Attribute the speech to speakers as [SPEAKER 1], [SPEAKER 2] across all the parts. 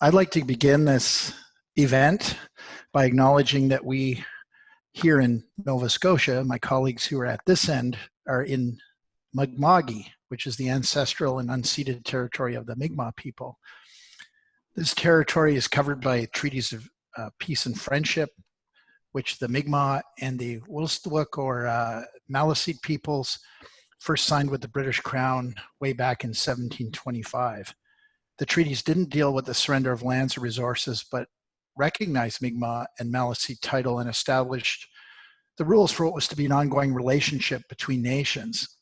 [SPEAKER 1] I'd like to begin this event by acknowledging that we here in Nova Scotia, my colleagues who are at this end are in Mi'kma'ki, which is the ancestral and unceded territory of the Mi'kmaq people. This territory is covered by treaties of uh, peace and friendship, which the Mi'kmaq and the Wolastoqey or uh, Maliseet peoples first signed with the British Crown way back in 1725. The treaties didn't deal with the surrender of lands or resources, but recognized Mi'kmaq and Maliseet title and established the rules for what was to be an ongoing relationship between nations.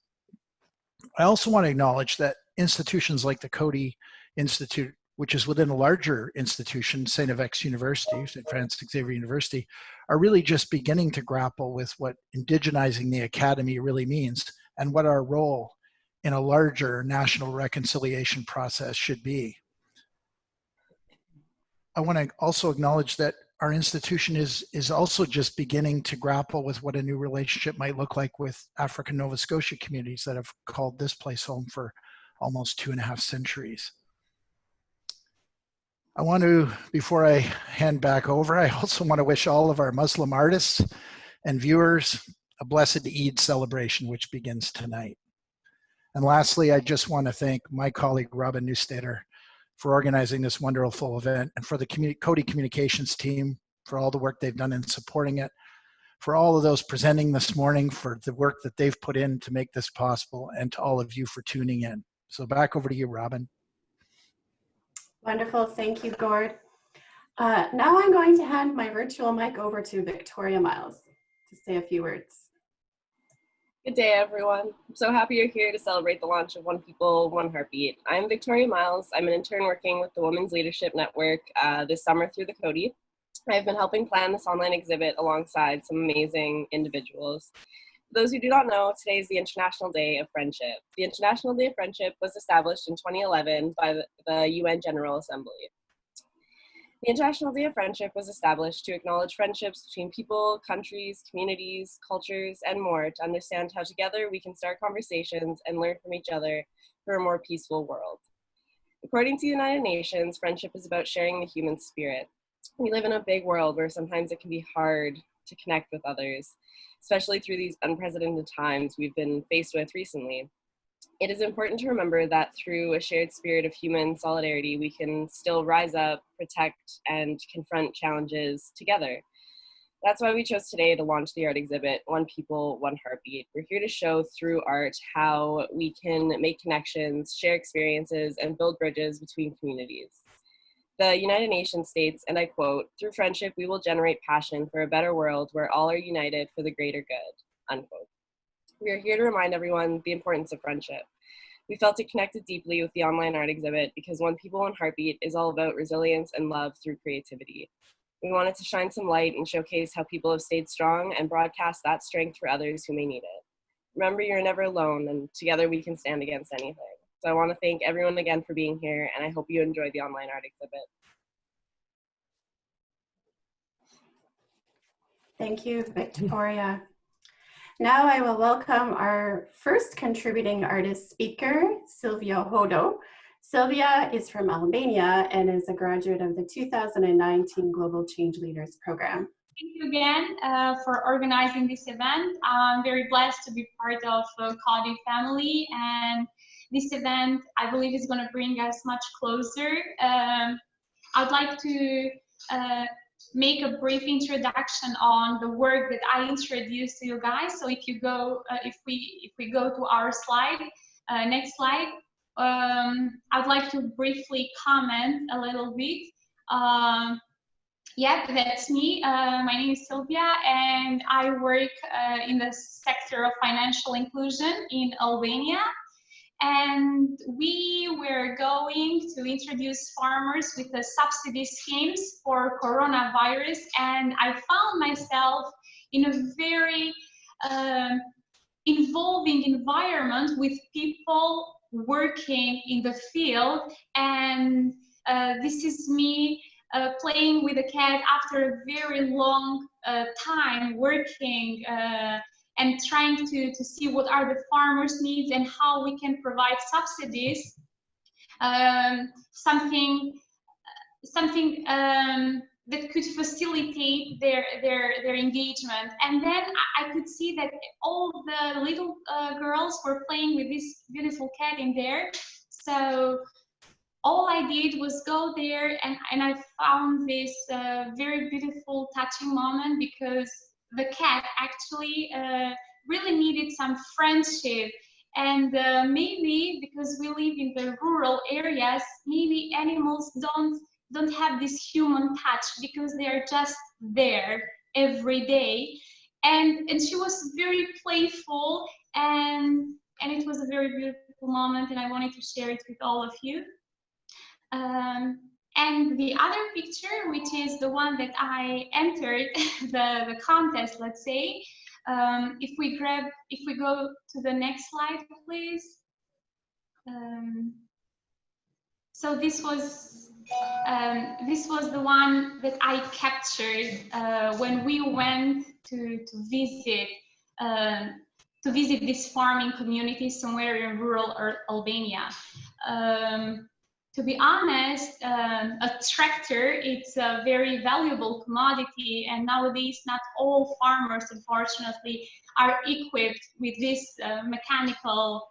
[SPEAKER 1] I also want to acknowledge that institutions like the Coady Institute, which is within a larger institution, St. FX University, St. Francis Xavier University, are really just beginning to grapple with what indigenizing the academy really means and what our role in a larger national reconciliation process should be. I want to also acknowledge that our institution is is also just beginning to grapple with what a new relationship might look like with African Nova Scotia communities that have called this place home for almost two and a half centuries. I want to, before I hand back over, I also want to wish all of our Muslim artists and viewers a blessed Eid celebration, which begins tonight. And lastly, I just want to thank my colleague, Robin Newstetter, for organizing this wonderful event and for the Coady Communications team for all the work they've done in supporting it, for all of those presenting this morning for the work that they've put in to make this possible, and to all of you for tuning in. So back over to you, Robin.
[SPEAKER 2] Wonderful, thank you, Gord. Uh, now I'm going to hand my virtual mic over to Victoria Miles to say a few words.
[SPEAKER 3] Good day, everyone. I'm so happy you're here to celebrate the launch of One People, One Heartbeat. I'm Victoria Miles. I'm an intern working with the Women's Leadership Network uh, this summer through the Coady. I've been helping plan this online exhibit alongside some amazing individuals. For those who do not know, today is the International Day of Friendship. The International Day of Friendship was established in 2011 by the UN General Assembly. The International Day of Friendship was established to acknowledge friendships between people, countries, communities, cultures, and more to understand how together we can start conversations and learn from each other for a more peaceful world. According to the United Nations, friendship is about sharing the human spirit. We live in a big world where sometimes it can be hard to connect with others, especially through these unprecedented times we've been faced with recently it is important to remember that through a shared spirit of human solidarity, we can still rise up, protect, and confront challenges together. That's why we chose today to launch the art exhibit, One People, One Heartbeat. We're here to show through art how we can make connections, share experiences, and build bridges between communities. The United Nations states, and I quote, through friendship, we will generate passion for a better world where all are united for the greater good, unquote. We are here to remind everyone the importance of friendship. We felt it connected deeply with the online art exhibit because One People One Heartbeat is all about resilience and love through creativity. We wanted to shine some light and showcase how people have stayed strong and broadcast that strength for others who may need it. Remember, you're never alone and together we can stand against anything. So I want to thank everyone again for being here and I hope you enjoyed the online art exhibit.
[SPEAKER 2] Thank you, Victoria. Now I will welcome our first contributing artist speaker, Silvia Hodo. Silvia is from Albania and is a graduate of the 2019 Global Change Leaders Program.
[SPEAKER 4] Thank you again uh, for organizing this event. I'm very blessed to be part of uh, Coady family and this event I believe is going to bring us much closer. Um, I'd like to uh, make a brief introduction on the work that I introduced to you guys. So if you go, uh, if we if we go to our slide, uh, next slide, um, I'd like to briefly comment a little bit. Um, yeah, that's me. Uh, my name is Sylvia, and I work uh, in the sector of financial inclusion in Albania and we were going to introduce farmers with the subsidy schemes for coronavirus. And i found myself in a very um, involving environment with people working in the field. And uh, this is me uh, playing with a cat after a very long uh, time working uh, and trying to, to see what are the farmers' needs and how we can provide subsidies. Um, something something um, that could facilitate their their their engagement. And then I, could see that all the little uh, girls were playing with this beautiful cat in there. So all I did was go there and, and I found this uh, very beautiful, touching moment because the cat actually uh, really needed some friendship. And uh, maybe because we live in the rural areas, maybe animals don't don't have this human touch because they are just there every day. And and she was very playful and and it was a very beautiful moment and I wanted to share it with all of you. Um, and the other picture, which is the one that I entered the, the contest, let's say, um, if we grab, if we go to the next slide, please. Um, so this was um, this was the one that I captured uh, when we went to to visit uh, to visit this farming community somewhere in rural Albania. Um, to be honest, um, a tractor, it's a very valuable commodity and nowadays not all farmers, unfortunately, are equipped with this uh, mechanical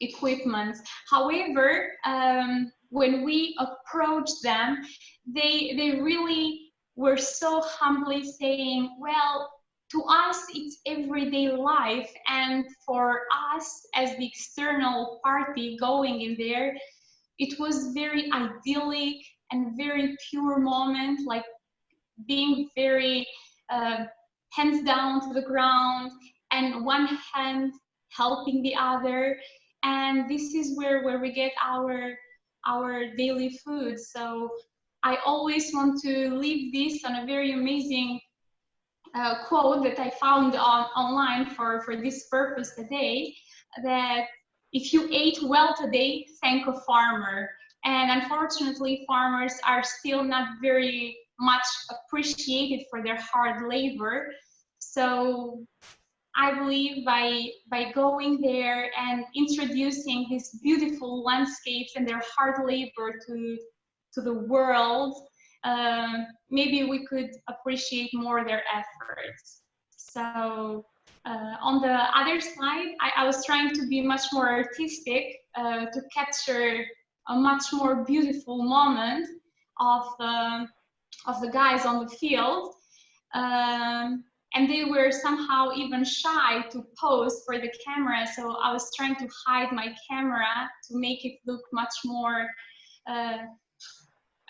[SPEAKER 4] equipment. However, um, when we approached them, they, they really were so humbly saying, well, to us, it's everyday life. And for us as the external party going in there, it was very idyllic and very pure moment, like being very uh, hands down to the ground and one hand helping the other. And this is where, where we get our, our daily food. So I always want to leave this on a very amazing uh, quote that I found on online for, for this purpose today, that if you ate well today, thank a farmer. And unfortunately, farmers are still not very much appreciated for their hard labor. So I believe by, by going there and introducing these beautiful landscapes and their hard labor to, to the world, uh, maybe we could appreciate more their efforts. So uh, on the other side, I, I, was trying to be much more artistic uh, to capture a much more beautiful moment of the, of the guys on the field. Um, and they were somehow even shy to pose for the camera. So I was trying to hide my camera to make it look much more, uh,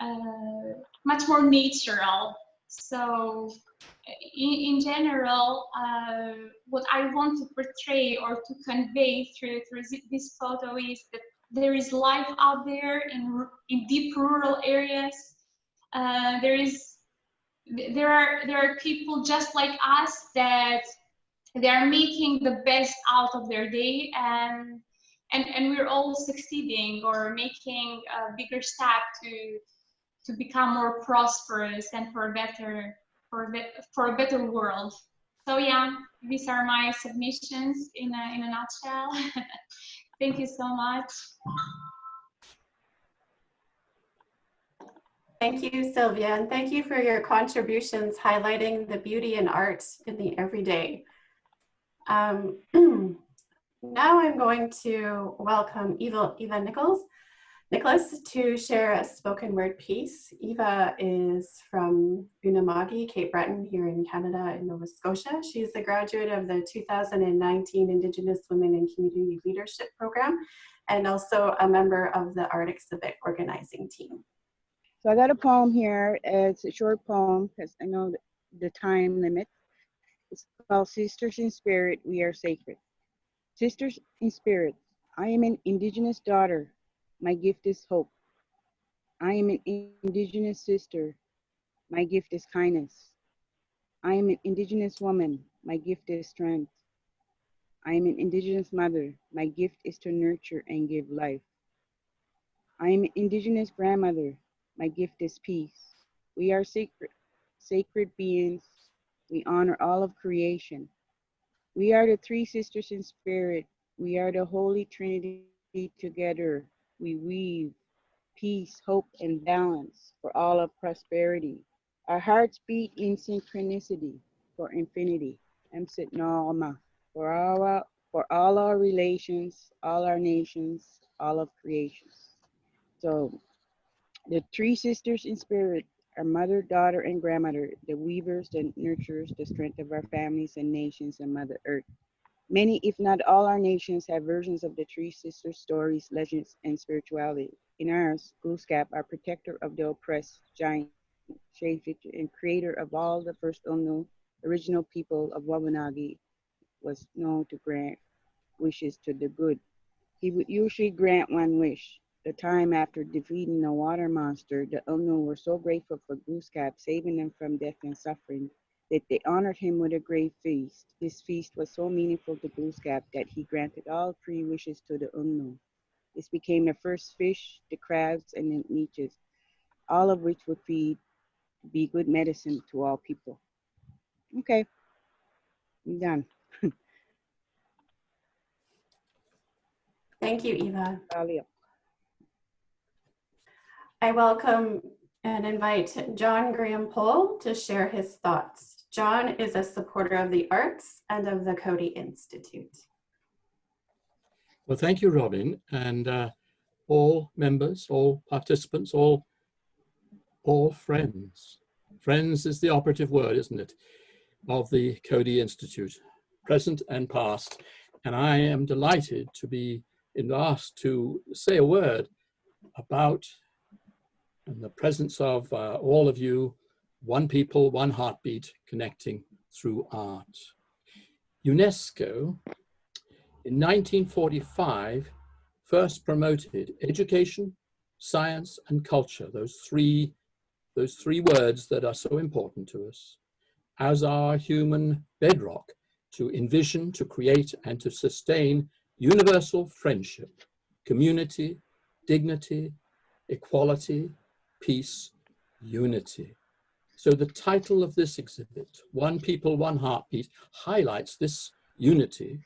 [SPEAKER 4] uh much more natural. So in, in general, uh, what I want to portray or to convey through, through this photo is that there is life out there in, in deep rural areas. Uh, there is there are there are people just like us that they are making the best out of their day and and and we're all succeeding or making a bigger step to to become more prosperous and for better for a, for a better world. So yeah, these are my submissions in a, in a nutshell. Thank you so much.
[SPEAKER 2] Thank you, Sylvia, and thank you for your contributions highlighting the beauty and art in the everyday. Um, now I'm going to welcome Eva, Eva Nichols. Nicholas to share a spoken word piece. Eva is from Unama'ki, Cape Breton here in Canada in Nova Scotia. She's a graduate of the 2019 Indigenous Women in Community Leadership Program and also a member of the Art Exhibit organizing team.
[SPEAKER 5] So I got a poem here. It's a short poem because I know the time limit. It's called Sisters in Spirit, We Are Sacred. Sisters in Spirit, I am an Indigenous daughter my gift is hope. I am an indigenous sister. My gift is kindness. I am an indigenous woman. My gift is strength. I am an indigenous mother. My gift is to nurture and give life. I am an indigenous grandmother. My gift is peace. We are sacred, sacred beings. We honor all of creation. We are the three sisters in spirit. We are the Holy Trinity together we weave peace, hope, and balance, for all of prosperity. Our hearts beat in synchronicity for infinity. Emsit Nalma, for all our, for all our relations, all our nations, all of creations. So the three sisters in spirit our mother, daughter, and grandmother, the weavers, the nurturers, the strength of our families and nations and Mother Earth. Many, if not all our nations, have versions of the three sisters stories, legends, and spirituality. In ours, Glooskap, our protector of the oppressed, giant, shapeshifter, and creator of all the first L'nu original people of Wabanaki, was known to grant wishes to the good. He would usually grant one wish, the time after defeating the water monster, the L'nu were so grateful for Glooskap saving them from death and suffering that they honored him with a great feast. This feast was so meaningful to Glooskap that he granted all three wishes to the L'nu. This became the first fish, the crabs, and the leeches, all of which would feed be good medicine to all people. Okay, I'm done.
[SPEAKER 2] Thank you, Eva. I welcome and invite John Graham-Pole to share his thoughts. John is a supporter of the arts and of the Coady Institute.
[SPEAKER 6] Well, thank you, Robin, and uh, all members, all participants, all, all friends. Friends is the operative word, isn't it, of the Coady Institute, present and past. And I am delighted to be asked to say a word about the presence of uh, all of you, one people, one heartbeat connecting through art. UNESCO in 1945 first promoted education, science and culture, those three, those three words that are so important to us, as our human bedrock to envision, to create and to sustain universal friendship, community, dignity, equality, peace, unity. So the title of this exhibit, One People, One Heartbeat, highlights this unity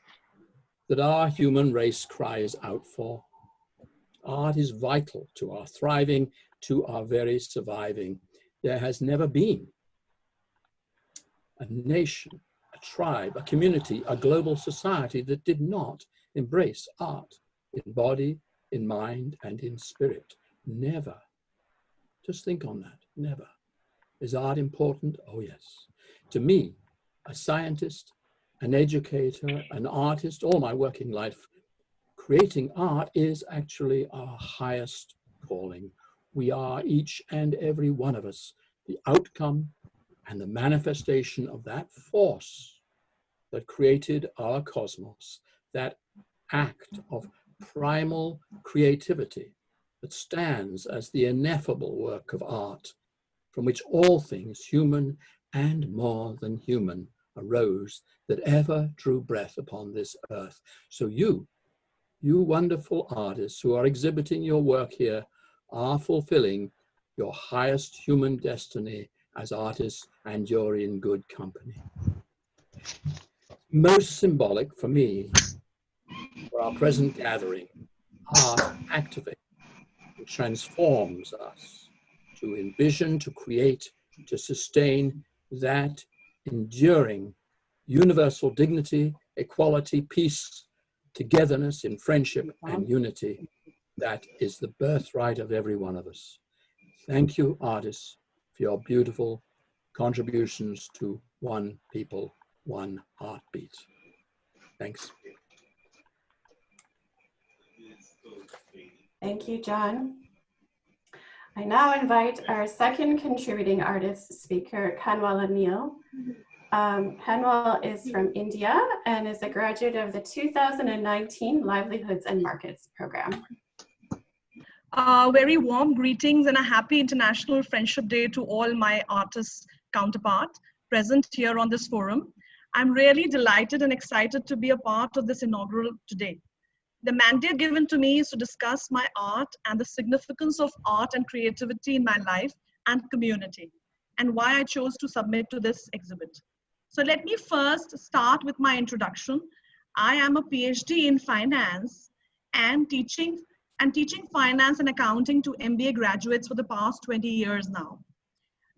[SPEAKER 6] that our human race cries out for. Art is vital to our thriving, to our very surviving. There has never been a nation, a tribe, a community, a global society that did not embrace art in body, in mind, and in spirit. Never. Just think on that, never. Is art important? Oh yes. To me, a scientist, an educator, an artist, all my working life, creating art is actually our highest calling. We are each and every one of us the outcome and the manifestation of that force that created our cosmos, that act of primal creativity that stands as the ineffable work of art, from which all things human and more than human arose that ever drew breath upon this earth. So you, you wonderful artists who are exhibiting your work here are fulfilling your highest human destiny as artists and you're in good company. Most symbolic for me for our present gathering, art activates transforms us to envision, to create, to sustain that enduring universal dignity, equality, peace, togetherness in friendship and uh-huh. unity. That is the birthright of every one of us. Thank you, artists, for your beautiful contributions to one people, one heartbeat. Thanks.
[SPEAKER 2] Thank you, John. I now invite our second contributing artist speaker, Kanwal Neil. Um, Kanwal is from India and is a graduate of the 2019 Livelihoods and Markets program.
[SPEAKER 7] Uh, very warm greetings and a happy International Friendship Day to all my artist counterpart present here on this forum. I'm really delighted and excited to be a part of this inaugural today. The mandate given to me is to discuss my art and the significance of art and creativity in my life and community, and why I chose to submit to this exhibit. So let me first start with my introduction. I am a PhD in finance and teaching and teaching finance and accounting to MBA graduates for the past 20 years now.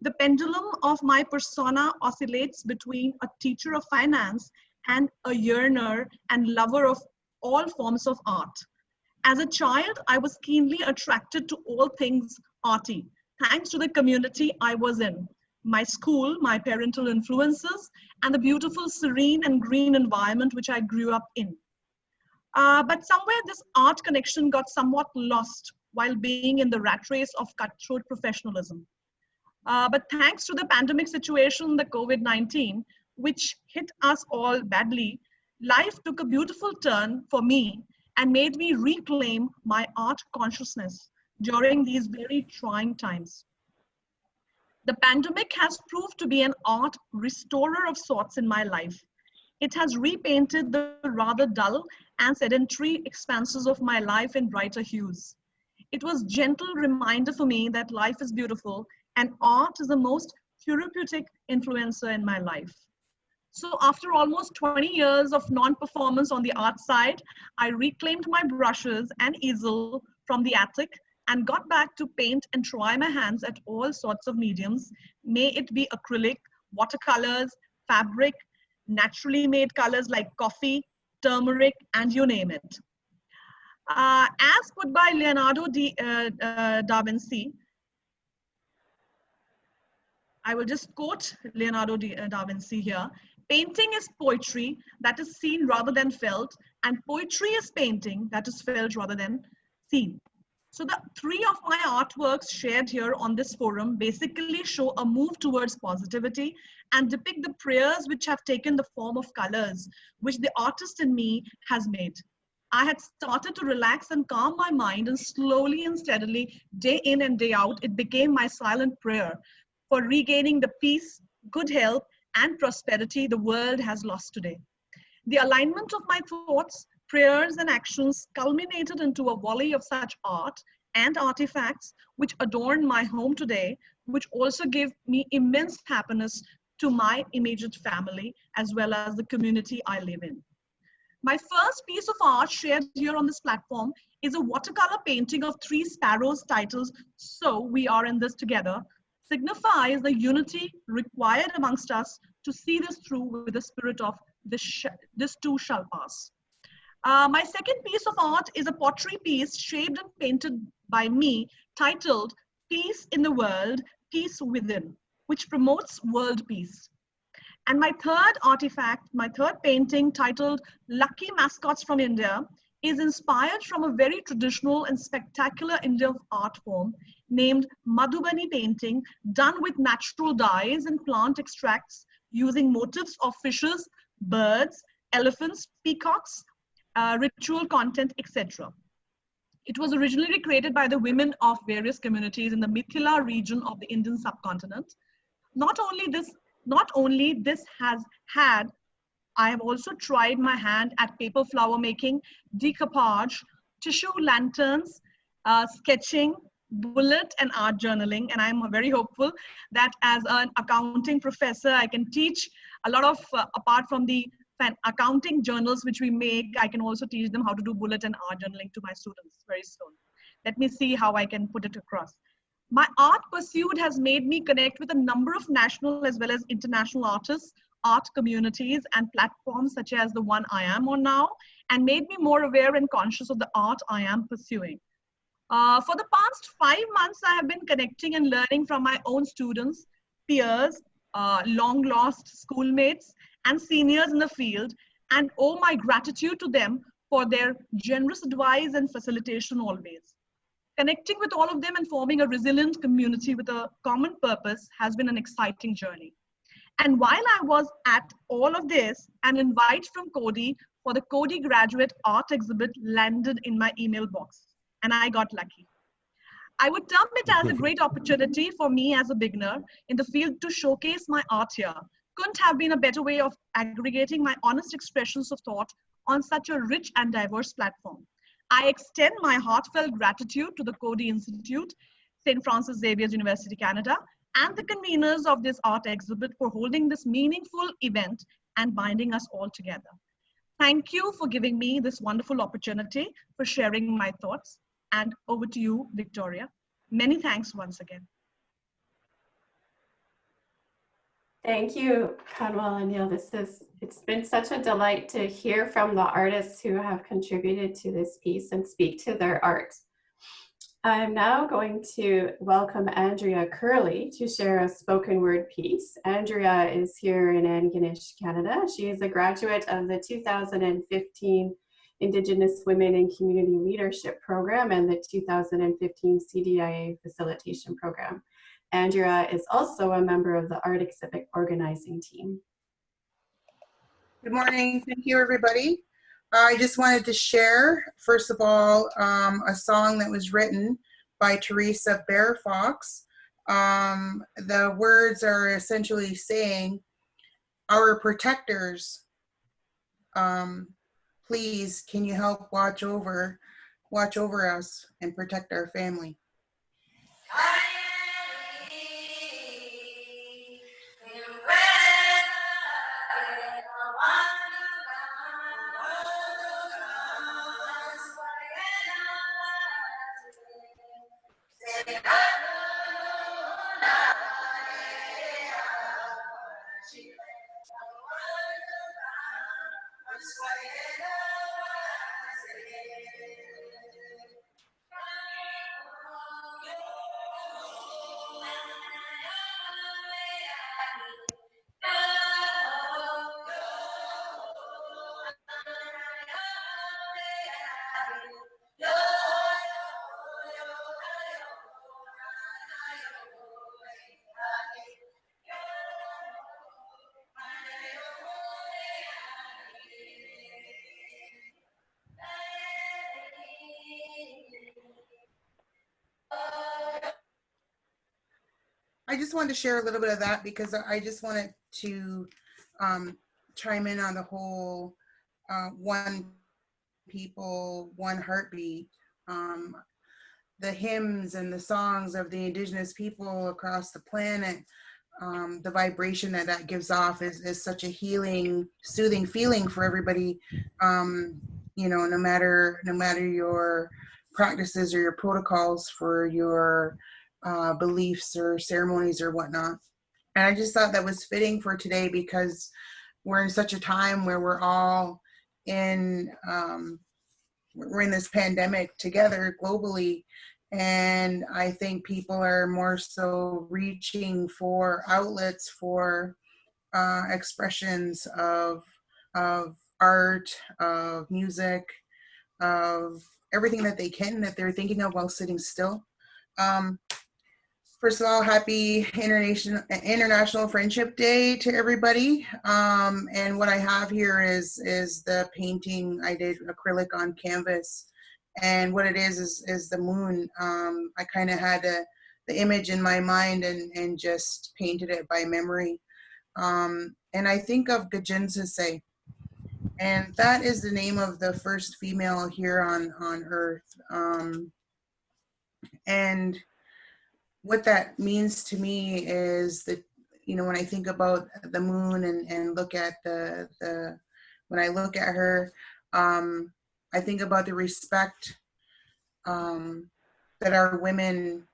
[SPEAKER 7] The pendulum of my persona oscillates between a teacher of finance and a yearner and lover of all forms of art. As a child, I was keenly attracted to all things arty, thanks to the community I was in, my school, my parental influences, and the beautiful, serene, and green environment which I grew up in. Uh, but somewhere this art connection got somewhat lost while being in the rat race of cutthroat professionalism. Uh, but thanks to the pandemic situation, the COVID-19, which hit us all badly, life took a beautiful turn for me and made me reclaim my art consciousness during these very trying times. The pandemic has proved to be an art restorer of sorts in my life. It has repainted the rather dull and sedentary expanses of my life in brighter hues. It was gentle reminder for me that life is beautiful and art is the most therapeutic influencer in my life. So after almost 20 years of non-performance on the art side, I reclaimed my brushes and easel from the attic and got back to paint and try my hands at all sorts of mediums. May it be acrylic, watercolors, fabric, naturally made colors like coffee, turmeric, and you name it. Uh, as put by Leonardo di, uh, uh, da Vinci, I will just quote Leonardo uh, da Vinci here. Painting is poetry that is seen rather than felt, and poetry is painting that is felt rather than seen. So the three of my artworks shared here on this forum basically show a move towards positivity and depict the prayers which have taken the form of colors, which the artist in me has made. I had started to relax and calm my mind and slowly and steadily, day in and day out, it became my silent prayer for regaining the peace, good health, and prosperity the world has lost today. The alignment of my thoughts, prayers, and actions culminated into a volley of such art and artifacts which adorn my home today, which also give me immense happiness to my immediate family as well as the community I live in. My first piece of art shared here on this platform is a watercolor painting of three sparrows titled So We Are in This Together, signifies the unity required amongst us to see this through with the spirit of this, this too shall pass. Uh, my second piece of art is a pottery piece shaped and painted by me titled Peace in the World, Peace Within, which promotes world peace. And my third artifact, my third painting titled Lucky Mascots from India is inspired from a very traditional and spectacular Indian art form named Madhubani painting done with natural dyes and plant extracts using motifs of fishes, birds, elephants, peacocks, uh, ritual content, etc. It was originally created by the women of various communities in the Mithila region of the Indian subcontinent. Not only this, not only this has had I have also tried my hand at paper flower making, decoupage, tissue lanterns, uh, sketching, bullet and art journaling. And I'm very hopeful that as an accounting professor, I can teach a lot of, uh, apart from the accounting journals which we make, I can also teach them how to do bullet and art journaling to my students very soon. Let me see how I can put it across. My art pursuit has made me connect with a number of national as well as international artists art communities and platforms such as the one I am on now and made me more aware and conscious of the art I am pursuing. Uh, for the past five months, I have been connecting and learning from my own students, peers, uh, long lost schoolmates, and seniors in the field, and owe my gratitude to them for their generous advice and facilitation always. Connecting with all of them and forming a resilient community with a common purpose has been an exciting journey. And while I was at all of this, an invite from Coady for the Coady Graduate Art Exhibit landed in my email box, and I got lucky. I would term it as a great opportunity for me as a beginner in the field to showcase my art here. Couldn't have been a better way of aggregating my honest expressions of thought on such a rich and diverse platform. I extend my heartfelt gratitude to the Coady Institute, St. Francis Xavier University, Canada, and the conveners of this art exhibit for holding this meaningful event and binding us all together. Thank you for giving me this wonderful opportunity for sharing my thoughts. And over to you, Victoria. Many thanks once again.
[SPEAKER 2] Thank you, Kanwal and Neil. This is, it's been such a delight to hear from the artists who have contributed to this piece and speak to their art. I'm now going to welcome Andrea Curley to share a spoken word piece. Andrea is here in Antigonish, Canada. She is a graduate of the 2015 Indigenous Women in Community Leadership Program and the 2015 CDIA Facilitation Program. Andrea is also a member of the Art Exhibit organizing team.
[SPEAKER 8] Good morning. Thank you, everybody. I just wanted to share, first of all, um, a song that was written by Theresa Bear Fox. Um, the words are essentially saying, our protectors, um, please, can you help watch over, watch over us and protect our family? I just wanted to share a little bit of that because I just wanted to um, chime in on the whole uh, one people, one heartbeat. Um, the hymns and the songs of the indigenous people across the planet, um, the vibration that that gives off is, is such a healing, soothing feeling for everybody. Um, you know, no matter no matter your practices or your protocols for your uh, beliefs or ceremonies or whatnot. And I just thought that was fitting for today because we're in such a time where we're all in um, we're in this pandemic together globally and i think people are more so reaching for outlets for uh, expressions of of art of music of everything that they can that they're thinking of while sitting still um, First of all, happy International International Friendship Day to everybody. Um, and what I have here is is the painting I did acrylic on canvas. And what it is is is the moon. Um, I kind of had a, the image in my mind and and just painted it by memory. Um, and I think of Gajin and that is the name of the first female here on on Earth. Um, and what that means to me is that you know when I think about the moon and and look at the the when I look at her, um, I think about the respect um, that our women,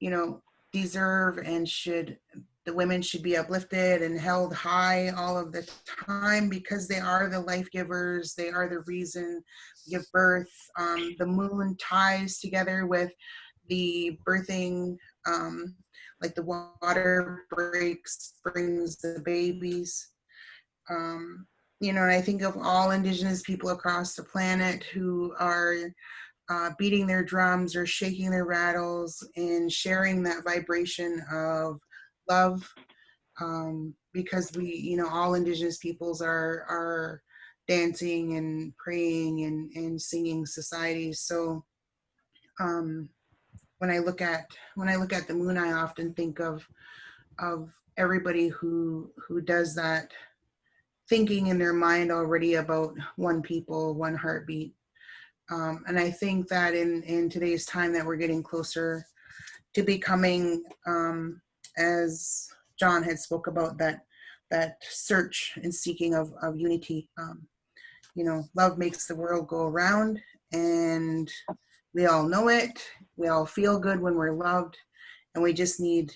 [SPEAKER 8] you know, deserve and should the women should be uplifted and held high all of the time because they are the life givers they are the reason give birth. Um, the moon ties together with the birthing, um, like the water breaks, brings the babies. Um, you know, and I think of all indigenous people across the planet who are uh, beating their drums or shaking their rattles and sharing that vibration of love um, because we, you know, all indigenous peoples are, are dancing and praying and, and singing societies. So um, when I look at when I look at the moon, I often think of of everybody who who does that thinking in their mind already about one people, one heartbeat. Um, and I think that in in today's time that we're getting closer to becoming, um, as John had spoke about that that search and seeking of of unity. Um, you know, love makes the world go around, and We all know it. We all feel good when we're loved, and we just need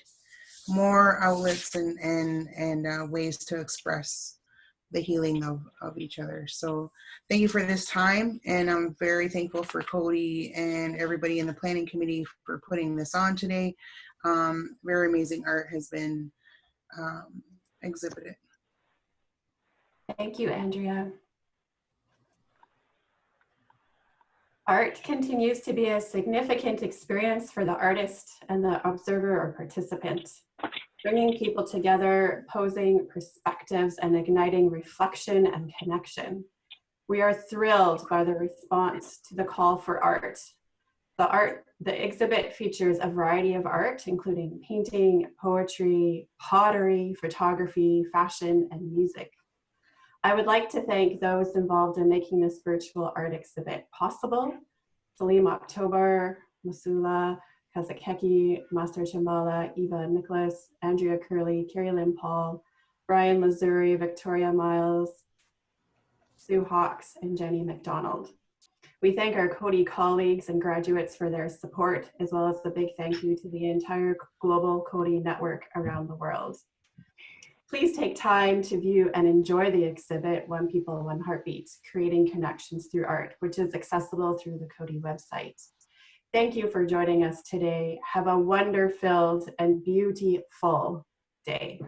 [SPEAKER 8] more outlets and and and uh, ways to express the healing of of each other. So thank you for this time, and I'm very thankful for Coady and everybody in the planning committee for putting this on today. Um, very amazing art has been um, exhibited.
[SPEAKER 2] Thank you, Andrea. Art continues to be a significant experience for the artist and the observer or participant, bringing people together, posing perspectives, and igniting reflection and connection. We are thrilled by the response to the call for art. The art, the exhibit features a variety of art, including painting, poetry, pottery, photography, fashion, and music. I would like to thank those involved in making this virtual art exhibit possible. Salim October, Masula, Kazakeki, Master Chambala, Eva Nicholas, Andrea Curley, Carrie Lynn Paul, Brian Missouri, Victoria Miles, Sue Hawks, and Jenny McDonald. We thank our Coady colleagues and graduates for their support, as well as the big thank you to the entire global Coady network around the world. Please take time to view and enjoy the exhibit, One People, One Heartbeat, Creating Connections Through Art, which is accessible through the Coady website. Thank you for joining us today. Have a wonder-filled and beautiful day.